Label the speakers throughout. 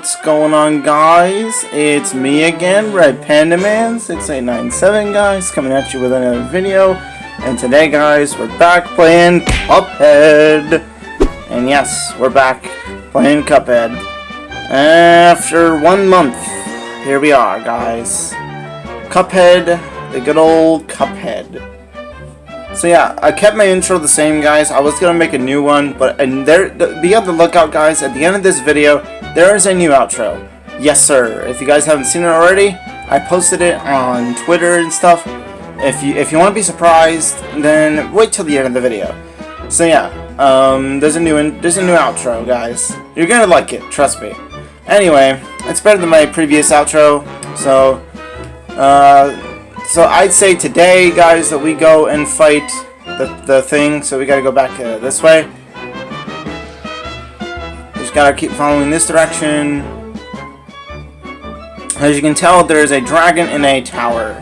Speaker 1: What's going on guys? It's me again, Red Panda Man 6897 guys, coming at you with another video. And today guys, we're back playing Cuphead. And yes, we're back playing Cuphead. After one month, here we are guys. Cuphead, the good old Cuphead. So yeah, I kept my intro the same, guys. I was gonna make a new one, but and there, be on the lookout, guys. At the end of this video, there is a new outro. Yes, sir. If you guys haven't seen it already, I posted it on Twitter and stuff. If you if you want to be surprised, then wait till the end of the video. So yeah, um, there's a new in, there's a new outro, guys. You're gonna like it, trust me. Anyway, it's better than my previous outro. So, uh. So I'd say today, guys, that we go and fight the, the thing. So we gotta go back uh, this way. Just gotta keep following this direction. As you can tell, there is a dragon in a tower.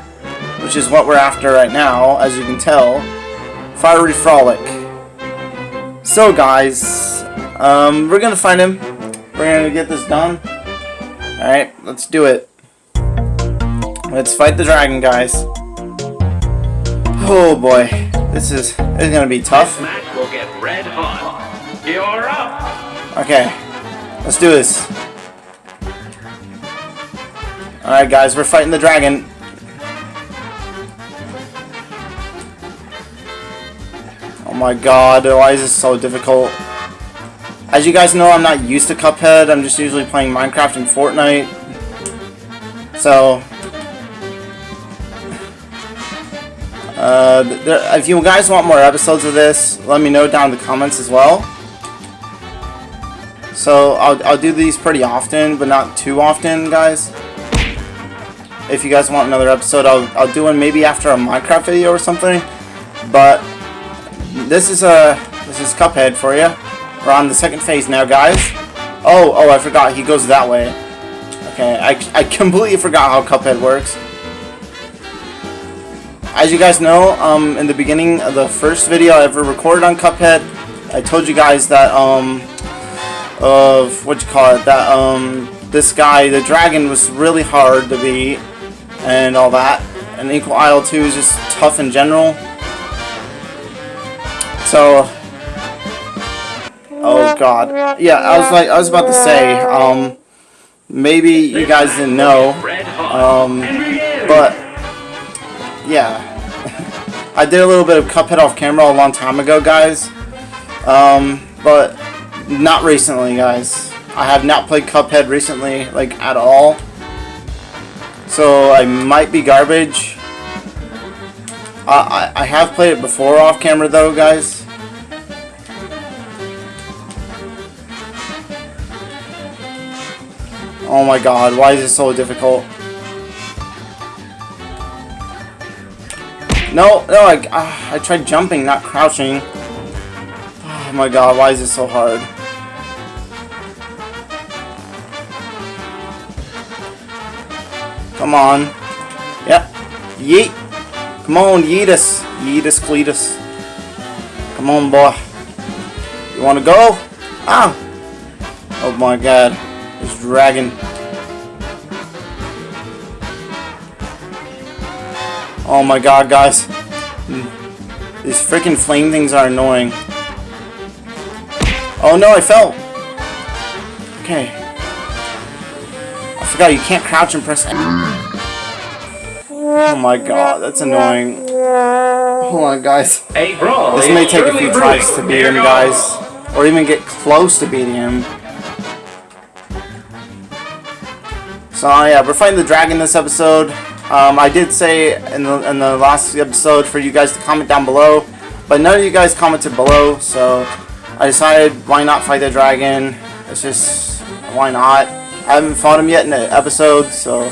Speaker 1: Which is what we're after right now, as you can tell. Fiery Frolic. So guys, um, we're gonna find him. We're gonna get this done. Alright, let's do it. Let's fight the dragon, guys. Oh boy, this is this is gonna be tough.
Speaker 2: Will get red hot. You're up.
Speaker 1: Okay, let's do this. All right, guys, we're fighting the dragon. Oh my god, why is this so difficult? As you guys know, I'm not used to Cuphead. I'm just usually playing Minecraft and Fortnite. So, Uh, there, if you guys want more episodes of this, let me know down in the comments as well. So I'll, I'll do these pretty often, but not too often, guys. If you guys want another episode, I'll, I'll do one maybe after a Minecraft video or something. But this is a this is Cuphead for you. We're on the second phase now, guys. Oh, oh, I forgot. He goes that way. Okay, I, I completely forgot how Cuphead works. As you guys know, um, in the beginning of the first video I ever recorded on Cuphead, I told you guys that, um, of, what you call it, that, um, this guy, the dragon, was really hard to beat, and all that, and Inkwell Isle 2 is just tough in general. So, oh god, yeah, I was like, I was about to say, um, maybe you guys didn't know, um, but, yeah, I did a little bit of Cuphead off camera a long time ago, guys. Um, but not recently, guys. I have not played Cuphead recently, like, at all. So I might be garbage. I, I have played it before off camera, though, guys. Oh my god, why is it so difficult? No, no, I, uh, I tried jumping, not crouching. Oh my god, why is it so hard? Come on. Yep. Yeet. Come on, yeet us. Yeetus. Yeetus Cletus. Come on, boy. You wanna go? Ah! Oh my god. This dragon. Oh my god, guys. These freaking flame things are annoying. Oh no, I fell! Okay. I forgot you can't crouch and press Oh my god, that's annoying. Oh Hold on, guys. This may take a few tries to beat him, guys. Or even get close to beating him. So yeah, we're fighting the dragon this episode. Um, I did say in the, in the last episode for you guys to comment down below, but none of you guys commented below, so I decided why not fight the dragon. It's just, why not? I haven't fought him yet in the episode, so...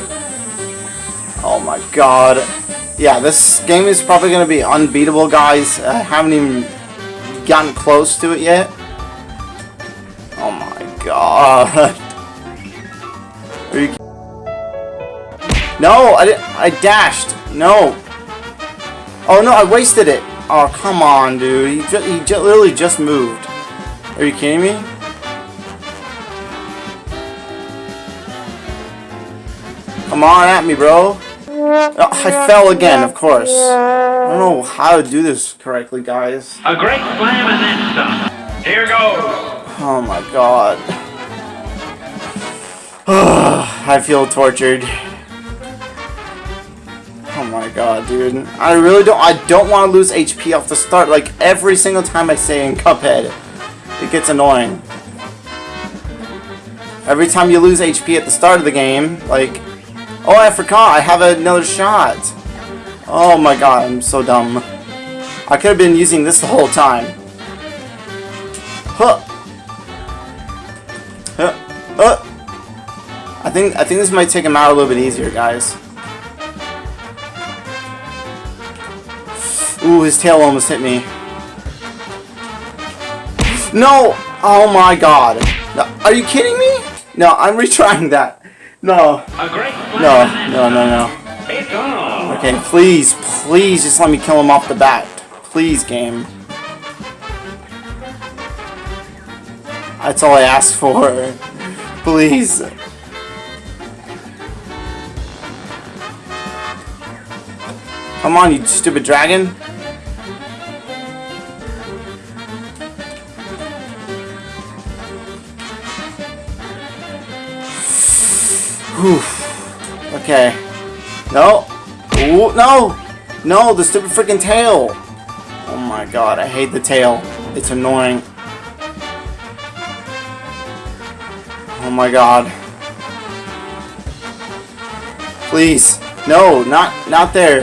Speaker 1: Oh my god. Yeah, this game is probably going to be unbeatable, guys. I haven't even gotten close to it yet. Oh my god. No, I didn't. I dashed. No. Oh no, I wasted it. Oh come on, dude. He just, he just literally just moved. Are you kidding me? Come on at me, bro. Oh, I fell again, of course. I don't know how to do this correctly, guys.
Speaker 2: A great slam and then some. Here goes.
Speaker 1: Oh my god. I feel tortured. Oh my god, dude. I really don't I don't want to lose HP off the start like every single time I say in Cuphead. It gets annoying. Every time you lose HP at the start of the game, like Oh I forgot, I have another shot. Oh my god, I'm so dumb. I could have been using this the whole time. Huh. Huh. Uh. I think I think this might take him out a little bit easier, guys. Ooh, his tail almost hit me. No! Oh my god. No, are you kidding me? No, I'm retrying that. No.
Speaker 2: A great slam
Speaker 1: No, no, no, no.
Speaker 2: some. It's on.
Speaker 1: Okay, please, please just let me kill him off the bat. Please, game. That's all I ask for. Please. Come on, you stupid dragon. Whew. Okay. No. Ooh, no. No, the stupid freaking tail. Oh my god, I hate the tail. It's annoying. Oh my god. Please. No, not not there.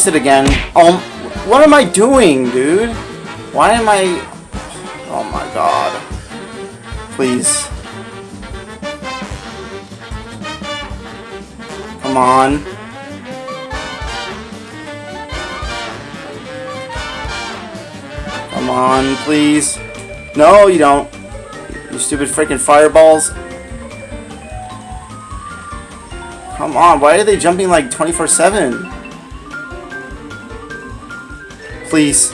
Speaker 1: Fix it again? Um, what am I doing, dude? Why am I... Oh my god. Please. Come on. Come on, please. No, you don't. You stupid freaking fireballs. Come on, why are they jumping like 24-7? Please.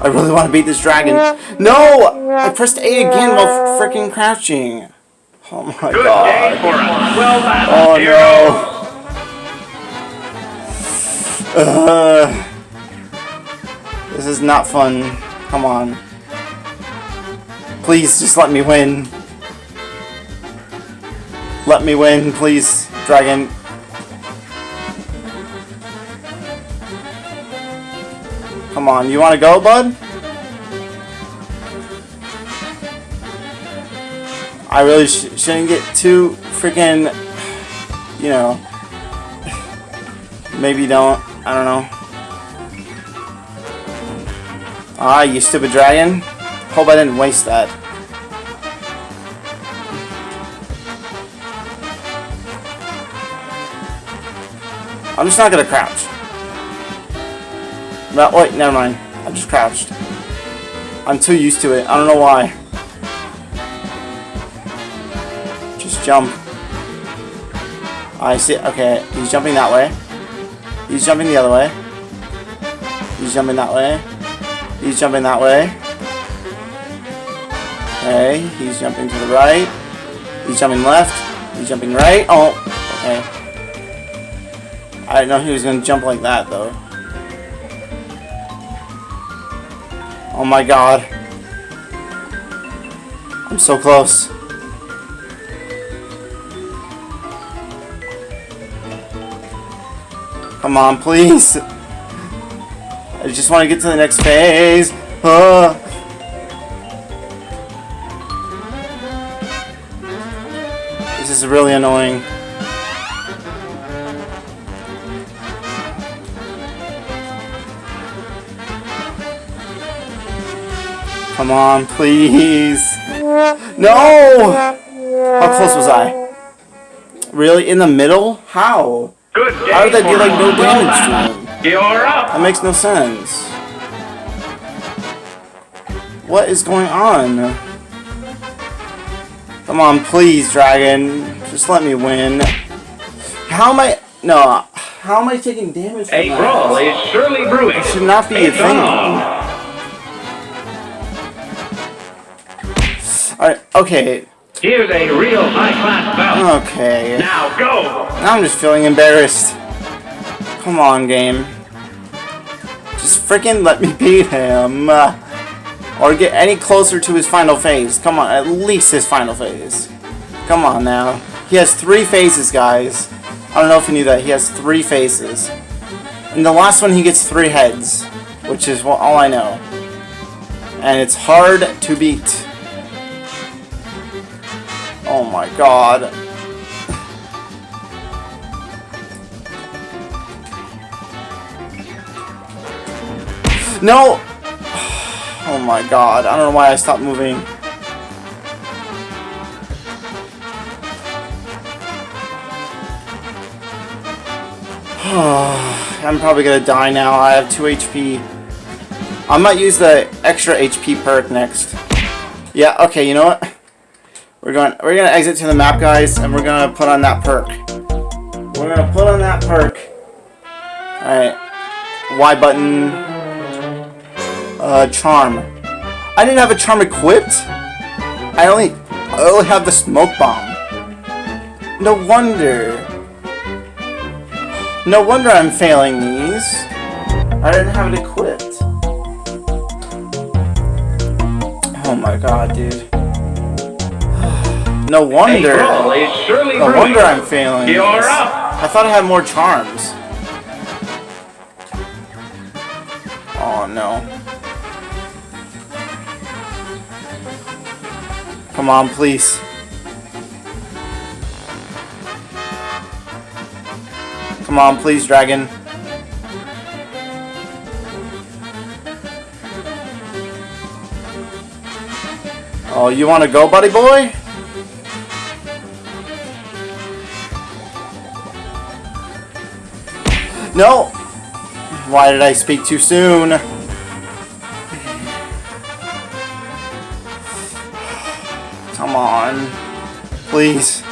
Speaker 1: I really want to beat this dragon. No! I pressed A again while freaking crouching. Oh my
Speaker 2: Good day
Speaker 1: god.
Speaker 2: for us. Well.
Speaker 1: Oh no. Uh, this is not fun. Come on. Please, just let me win. Let me win, please, dragon. Come on, you want to go, bud? I really sh shouldn't get too freaking, you know, maybe don't, I don't know. Ah, you stupid dragon. Hope I didn't waste that. I'm just not gonna crouch. Wait, never mind. I just crouched. I'm too used to it. I don't know why. Just jump. I see. Okay, he's jumping that way. He's jumping the other way. He's jumping that way. He's jumping that way. Okay, he's jumping to the right. He's jumping left. He's jumping right. Oh, okay. I didn't know he was going to jump like that, though. Oh my god. I'm so close. Come on, please. I just want to get to the next phase. Ah. This is really annoying. Come on, please. No! How close was I? Really? In the middle? How?
Speaker 2: Good day
Speaker 1: How did that do like no damage to?
Speaker 2: You're up.
Speaker 1: That makes no sense. What is going on? Come on, please, dragon. Just let me win. How am I... No. How am I taking damage from
Speaker 2: A brawl is surely brewing.
Speaker 1: Should not be a
Speaker 2: It's
Speaker 1: thing. Alright, okay.
Speaker 2: Here's a real high-class bout.
Speaker 1: Okay.
Speaker 2: Now go!
Speaker 1: Now I'm just feeling embarrassed. Come on, game. Just freaking let me beat him. Uh, or get any closer to his final phase. Come on, at least his final phase. Come on now. He has three phases, guys. I don't know if you knew that. He has three faces. And the last one, he gets three heads. Which is all I know. And it's hard to beat. Oh my god. No! Oh my god, I don't know why I stopped moving. I'm probably gonna die now. I have 2 HP. I might use the extra HP perk next. Yeah, okay, you know what? We're going we're gonna exit to the map guys and we're gonna put on that perk. We're gonna put on that perk. Alright. Y button. Uh charm. I didn't have a charm equipped? I only I only have the smoke bomb. No wonder. No wonder I'm failing these. I didn't have it equipped. Oh my god, dude. No wonder. No wonder I'm failing.
Speaker 2: You're up.
Speaker 1: I thought I had more charms. Oh no. Come on, please. Come on, please, dragon. Oh, you want to go, buddy boy? No! Why did I speak too soon? Come on. Please.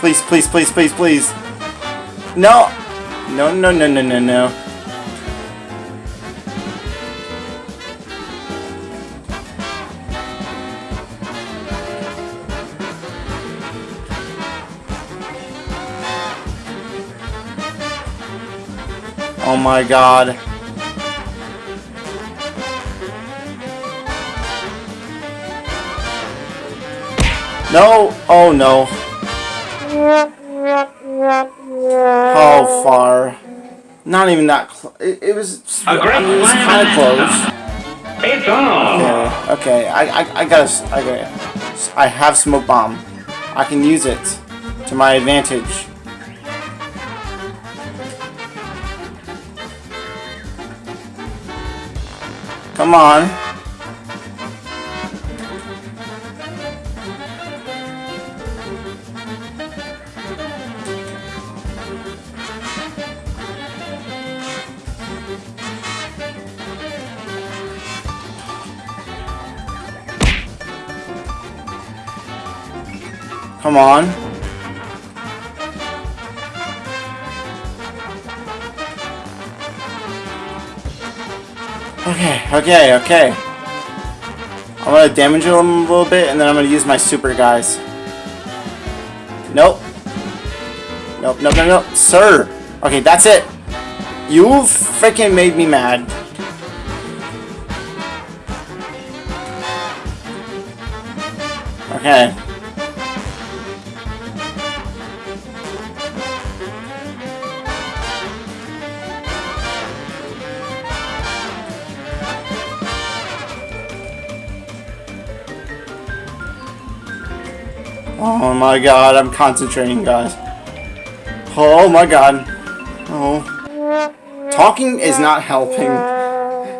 Speaker 1: Please, please, please, please, please. No! No, no, no, no, no, no. My god. No! Oh no. How far? Not even that close. It, it was.
Speaker 2: A great
Speaker 1: I mean, it was kind of close.
Speaker 2: It's on!
Speaker 1: Okay, okay. I, I, I gotta. I gotta. I have smoke bomb. I can use it to my advantage. Come on. Come on. Okay, okay, okay. I'm gonna damage him a little bit, and then I'm gonna use my super guys. Nope. Nope, nope, nope, nope. Sir! Okay, that's it. You freaking made me mad. Okay. My god, I'm concentrating, guys. Oh my god. Oh. Talking is not helping.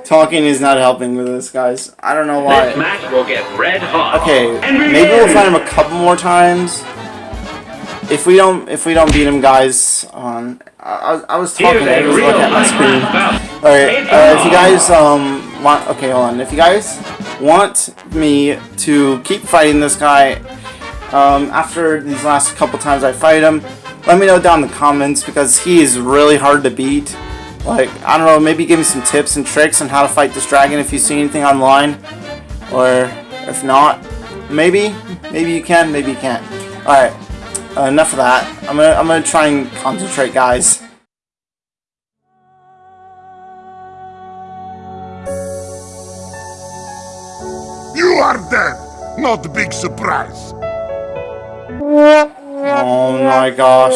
Speaker 1: Talking is not helping with this, guys. I don't know why.
Speaker 2: This match will get red hot.
Speaker 1: Okay, maybe we'll fight him a couple more times. If we don't, if we don't beat him, guys, on I, I- I was talking, I was looking at my screen. Alright, uh, if you guys um want okay hold on. If you guys want me to keep fighting this guy um after these last couple times I fight him, let me know down in the comments because he is really hard to beat. Like, I don't know, maybe give me some tips and tricks on how to fight this dragon if you see anything online. Or If not, maybe, maybe you can, maybe you can't. All right, uh, enough of that. I'm gonna I'm gonna try and concentrate, guys.
Speaker 3: You are dead! Not a big surprise.
Speaker 1: Oh my gosh.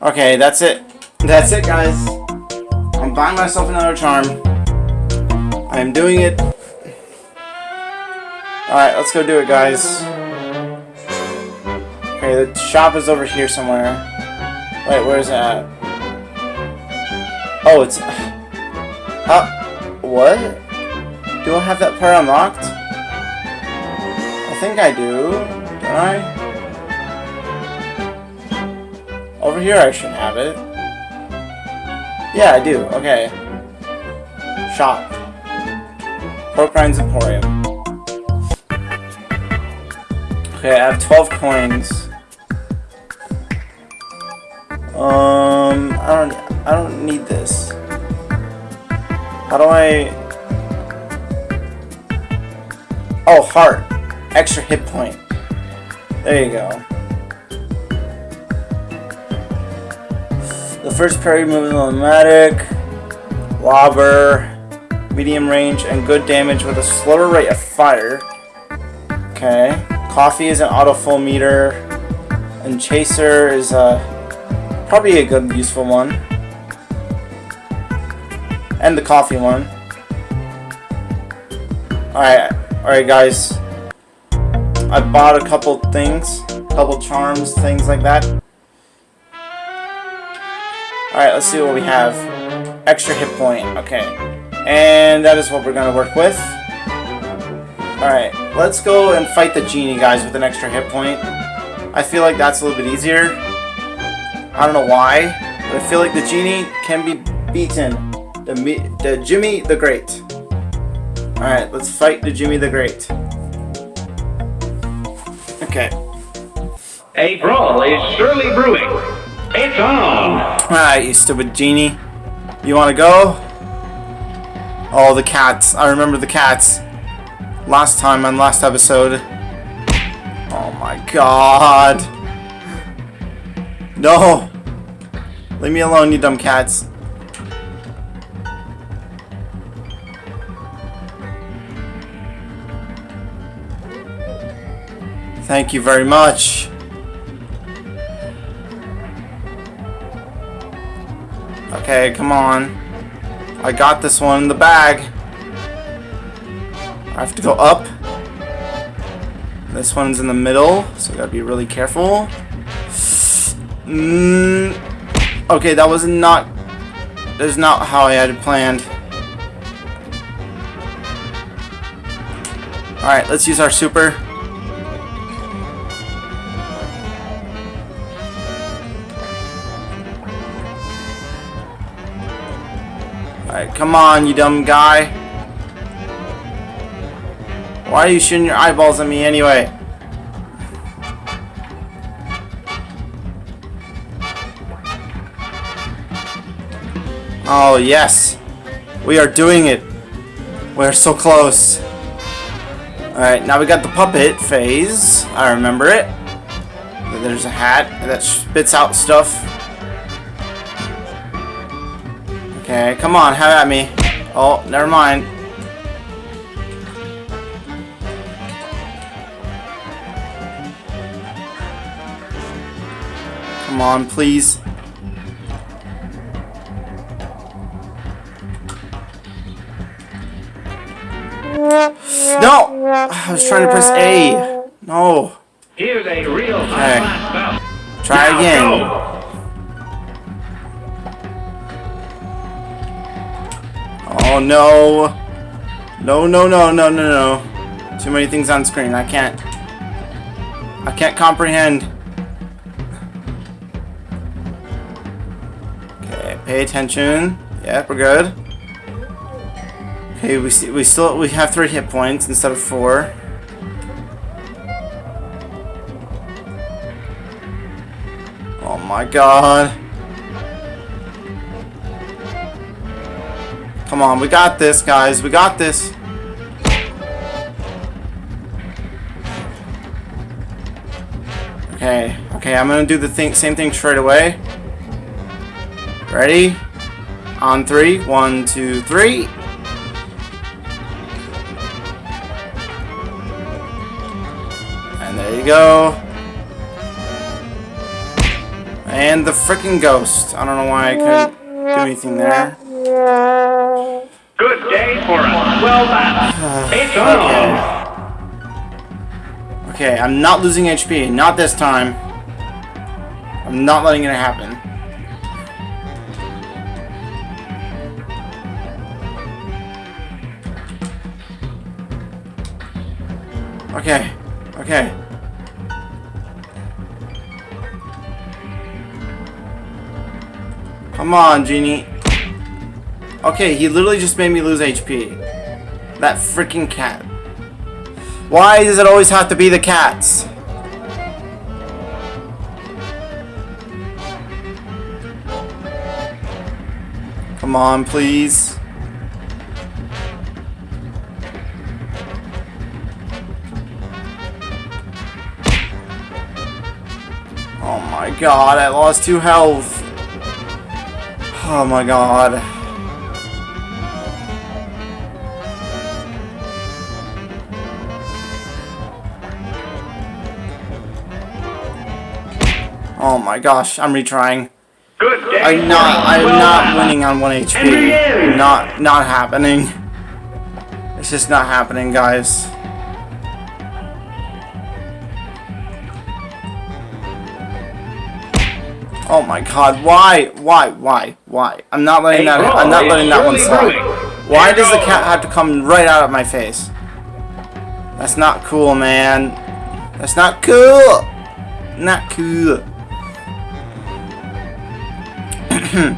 Speaker 1: Okay, that's it. That's it, guys. I'm buying myself another charm. I am doing it. Alright, let's go do it, guys. Okay, the shop is over here somewhere. Wait, where's it at? Oh, it's... Huh? What? Do I have that part unlocked? I think I do. Don't I? Over here I should have it. Yeah, I do. Okay. Shop. Pork Emporium. Okay, I have 12 coins. Um, I don't, I don't need this. How do I... Oh, heart. Extra hit point. There you go. The first parry move is automatic, lobber, medium range, and good damage with a slower rate of fire. Okay. Coffee is an auto full meter, and chaser is a probably a good useful one. And the coffee one. Alright, alright guys. I bought a couple things, couple charms, things like that. Alright, let's see what we have. Extra hit point. Okay. And that is what we're to work with. Alright, let's go and fight the genie, guys, with an extra hit point. I feel like that's a little bit easier. I don't know why, but I feel like the genie can be beaten. The, the Djimmi the Great. Alright, let's fight the Djimmi the Great. Okay.
Speaker 2: A brawl is surely brewing. It's on!
Speaker 1: Alright, you stupid genie. You wanna go? Oh, the cats. I remember the cats. Last time on last episode. Oh my god. No! Leave me alone, you dumb cats. Thank you very much. Okay, come on. I got this one in the bag. I have to go up. This one's in the middle, so I gotta be really careful. Mm, okay, that was not... That is not how I had planned. Alright, let's use our super. Alright, come on, you dumb guy. Why are you shooting your eyeballs at me anyway? Oh, yes. We are doing it. We're so close. Alright, now we got the puppet phase. I remember it. There's a hat that spits out stuff. Okay, come on, have at me. Oh, never mind. Come on, please. No! I was trying to press A. No.
Speaker 2: Here's a real
Speaker 1: Okay. Try again. Oh no! No, no, no, no, no, no. Too many things on screen. I can't. I can't comprehend. Okay, pay attention. Yeah, we're good. Okay, we we still we have three hit points instead of four. Oh my god. Come on, we got this, guys. We got this. Okay, okay, I'm gonna do the thing, same thing straight away. Ready? On three, one, two, three. And there you go. And the freaking ghost. I don't know why I couldn't do anything there.
Speaker 2: Good day for a swell battle. It's on.
Speaker 1: Okay, I'm not losing HP. Not this time. I'm not letting it happen. Okay. Okay. Come on, Genie. Okay, he literally just made me lose HP. That freaking cat. Why does it always have to be the cats? Come on, please. Oh my god, I lost two health. Oh my god. My gosh, I'm retrying.
Speaker 2: Good day
Speaker 1: I'm not I'm
Speaker 2: swell
Speaker 1: not winning on 1 HP. Not not happening. It's just not happening, guys. Oh my god, why? Why? Why? Why? I'm not letting that I'm not letting that one slide. Why does the cat have to come right out of my face? That's not cool, man. That's not cool. Not cool. Hmm.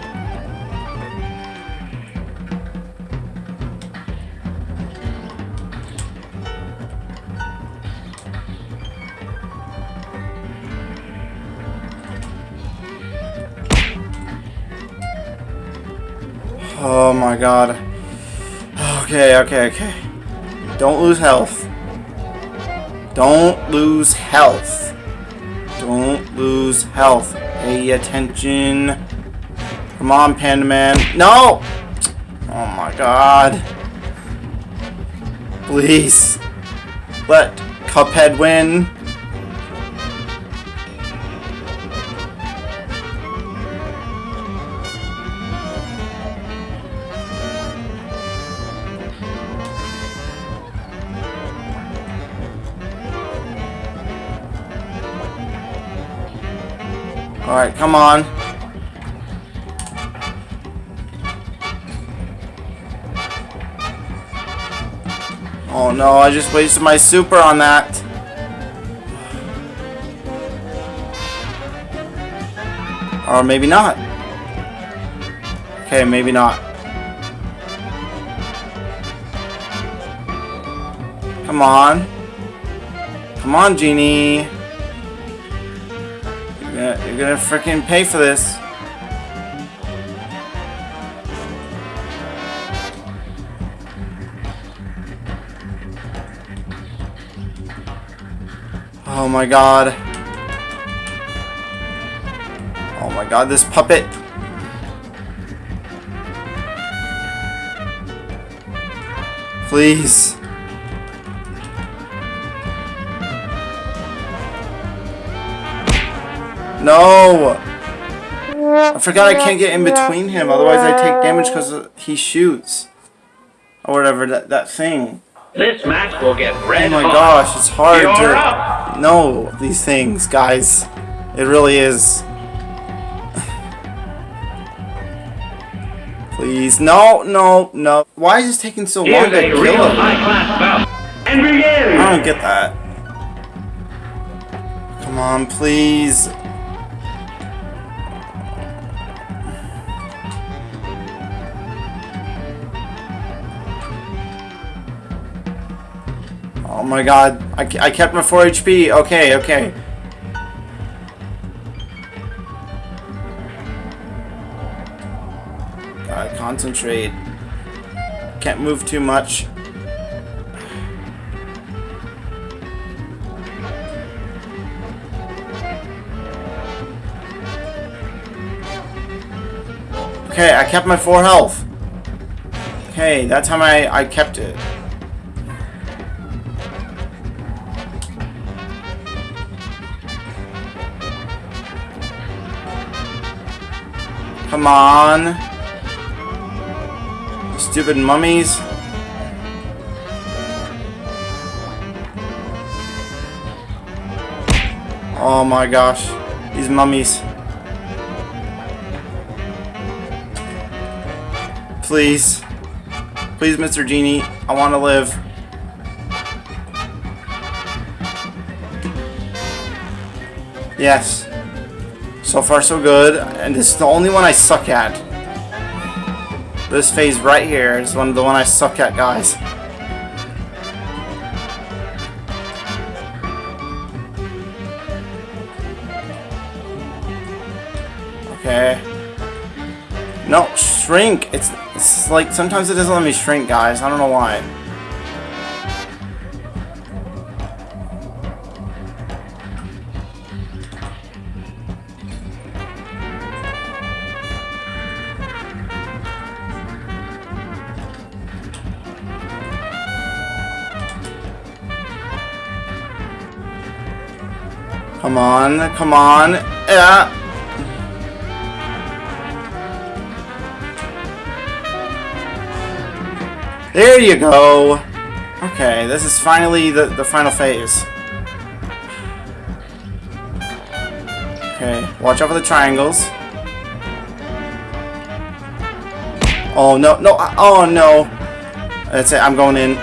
Speaker 1: Oh my god. Okay, okay, okay. Don't lose health. Don't lose health. Don't lose health. Pay attention. Come on, Panda Man. No! Oh my god. Please. Let Cuphead win. Alright, come on. Oh no, I just wasted my super on that. Or maybe not. Okay, maybe not. Come on. Come on, Genie. You're gonna, you're gonna freaking pay for this. My god. Oh my god, this puppet. Please. No! I forgot I can't get in between him, otherwise I take damage because he shoots. Or whatever, that, that thing.
Speaker 2: This match will get red
Speaker 1: Oh my
Speaker 2: hot.
Speaker 1: gosh, it's hard
Speaker 2: You're
Speaker 1: to
Speaker 2: up.
Speaker 1: know these things, guys. It really is. Please, no, no, no. Why is this taking so long to kill him?
Speaker 2: high-class bout. And begin!
Speaker 1: I don't get that. Come on, please. Oh my god. I, I kept my 4 HP. Okay, okay. Gotta concentrate. Can't move too much. Okay, I kept my 4 health. Okay, that time I, I kept it. Come on. Stupid mummies. Oh my gosh. These mummies. Please. Please, Mr. Genie. I want to live. Yes. So far, so good. And this is the only one I suck at. This phase right here is one of the one I suck at, guys. Okay. No, shrink. It's, it's like sometimes it doesn't let me shrink, guys. I don't know why. Come on, come on. Yeah. There you go. Okay, this is finally the, the final phase. Okay, watch out for the triangles. Oh, no, no, uh, oh, no. That's it, I'm going in.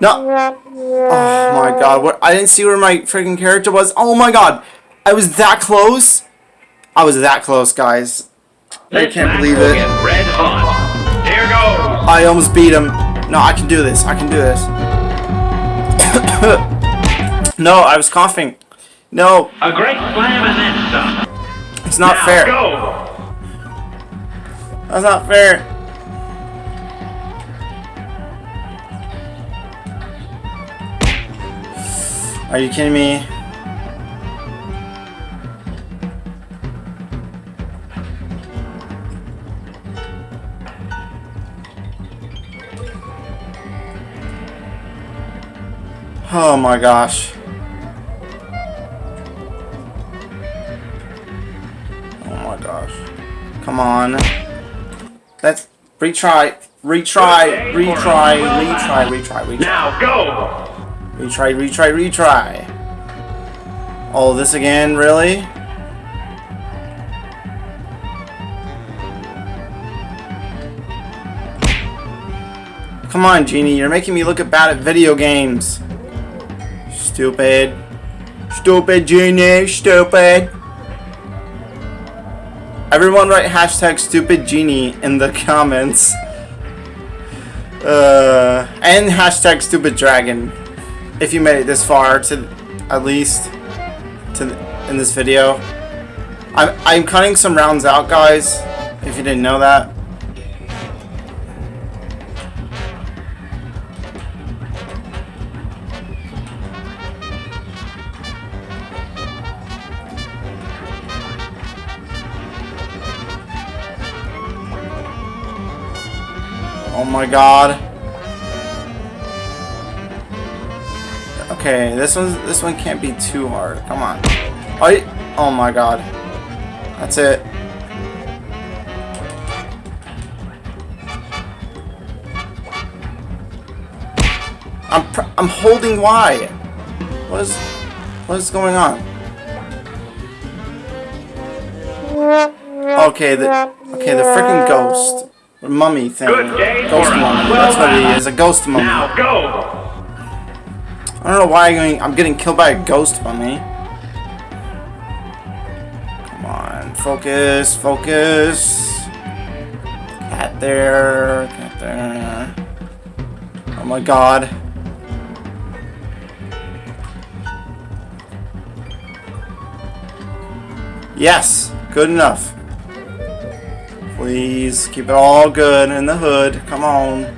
Speaker 1: No. My god, what I didn't see where my freaking character was. Oh my god. I was that close. I was that close, guys. I can't believe it.
Speaker 2: red hot. Here goes.
Speaker 1: I almost beat him. No, I can do this. I can do this. no, I was coughing. No,
Speaker 2: A great slam and then some.
Speaker 1: it's not
Speaker 2: now
Speaker 1: fair.
Speaker 2: go.
Speaker 1: That's not fair. Are you kidding me? Oh my gosh. Oh my gosh. Come on. Let's retry, retry, retry, retry, retry, retry.
Speaker 2: Now go.
Speaker 1: Retry, retry, retry. Oh, this again, really? Come on, Genie, you're making me look bad at video games. Stupid. Stupid, Genie, stupid. Everyone write hashtag stupid genie in the comments. Uh, and hashtag stupid dragon if you made it this far to at least to in this video. I'm I'm cutting some rounds out, guys. If you didn't know that. Oh my god. Okay, this one this one can't be too hard. Come on. Oh, oh my god. That's it. I'm pr I'm holding Y. What is what is going on? Okay, the okay the freaking ghost mummy thing.
Speaker 2: Good day
Speaker 1: Ghost mummy. That's what he is. A ghost mummy.
Speaker 2: Now go.
Speaker 1: I don't know why I'm getting, killed by a ghost mummy. Come on, focus, focus. Cat there, cat there. Oh my god. Yes, good enough. Please keep it all good in the hood. Come on.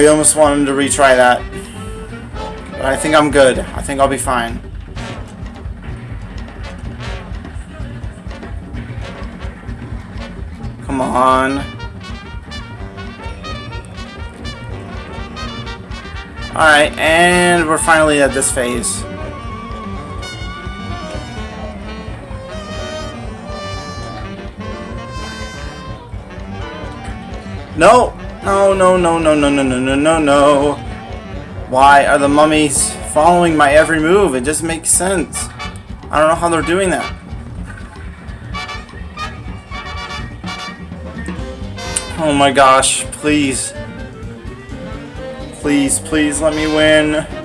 Speaker 1: I almost wanted to retry that. But I think I'm good. I think I'll be fine. Come on. Alright, and we're finally at this phase. No! No, no, no, no, no, no, no, no, no, no. Why are the mummies following my every move? It just makes sense. I don't know how they're doing that. Oh my gosh, please. Please, please let me win.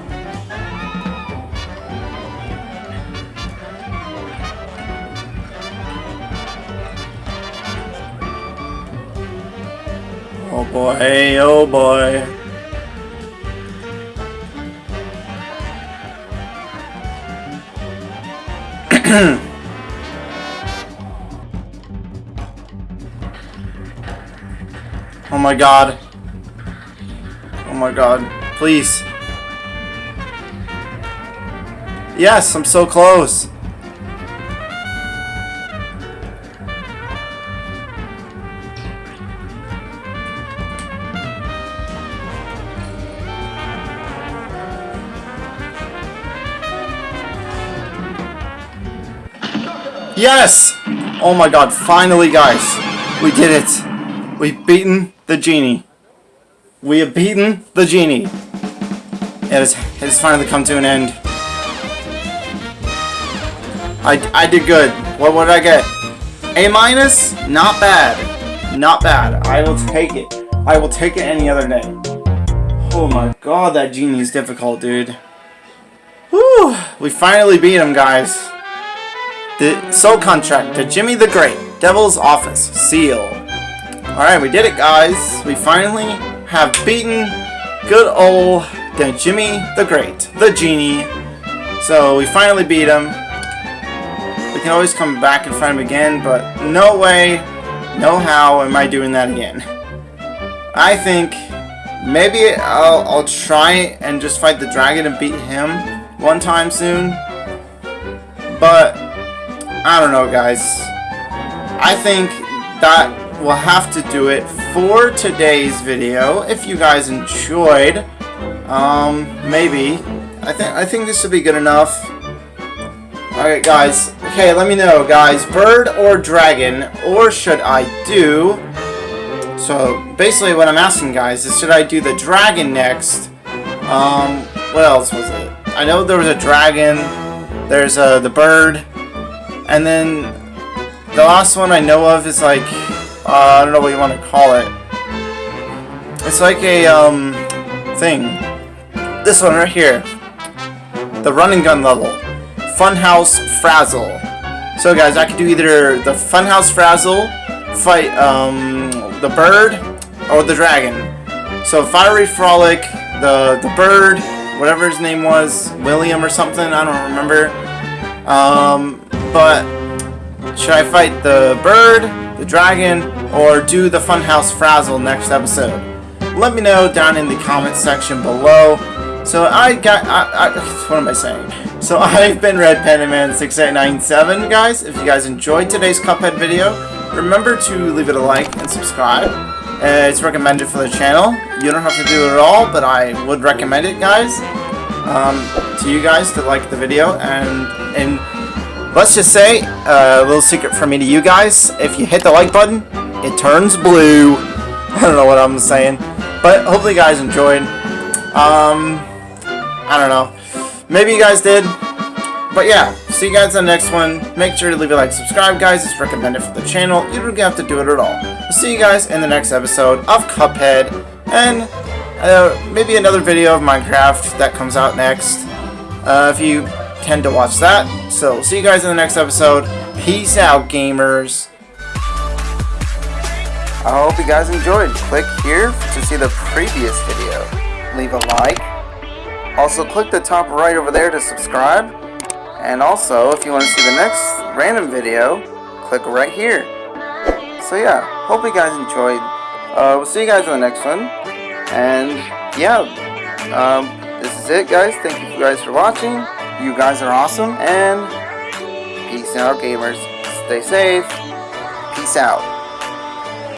Speaker 1: Boy, oh boy. oh my god. Oh my god. Please. Yes, I'm so close. Yes! Oh my god, finally guys. We did it. We've beaten the genie. We have beaten the genie. It has, it has finally come to an end. I, I did good. What, did I get? A minus? Not bad. Not bad. I will take it. I will take it any other day. Oh my god, that genie is difficult, dude. Whew. We finally beat him, guys. The Soul Contract to Djimmi the Great, Devil's Office, Seal. Alright, we did it guys. We finally have beaten good old Djimmi the Great, the Genie. So we finally beat him. We can always come back and fight him again, but no way, no how am I doing that again. I think maybe I'll, I'll try and just fight the dragon and beat him one time soon. But I don't know, guys. I think that will have to do it for today's video. If you guys enjoyed, um, maybe. I think I think this would be good enough. Alright, guys. Okay, let me know, guys. Bird or dragon, or should I do... So, basically what I'm asking, guys, is should I do the dragon next? Um, what else was it? I know there was a dragon. There's uh, the bird. And then the last one I know of is like, uh, I don't know what you want to call it. It's like a, um, thing. This one right here. The running gun level. Funhouse Frazzle. So guys, I could do either the Funhouse Frazzle, fight, um, the bird, or the dragon. So Fiery Frolic, the, the bird, whatever his name was, William or something, I don't remember. Um, but should I fight the bird, the dragon, or do the Funhouse Frazzle next episode? Let me know down in the comment section below. So I got, I, I, what am I saying? So I've been Red Panda Man 6897 guys. If you guys enjoyed today's Cuphead video, remember to leave it a like and subscribe. Uh, it's recommended for the channel. You don't have to do it at all, but I would recommend it, guys. Um, to you guys to like the video and and Let's just say, uh, a little secret from me to you guys, if you hit the like button, it turns blue. I don't know what I'm saying. But hopefully you guys enjoyed. Um, I don't know. Maybe you guys did. But yeah, see you guys in the next one. Make sure to leave a like, subscribe guys. It's recommended for the channel. You don't have to do it at all. We'll see you guys in the next episode of Cuphead. And uh, maybe another video of Minecraft that comes out next. Uh, if you tend to watch that. So, see you guys in the next episode. Peace out, gamers. I hope you guys enjoyed. Click here to see the previous video. Leave a like. Also, click the top right over there to subscribe. And also, if you want to see the next random video, click right here. So yeah, hope you guys enjoyed. Uh, we'll see you guys in the next one. And yeah, um, this is it, guys. Thank you guys for watching. You guys are awesome. And peace out, gamers. Stay safe. Peace out.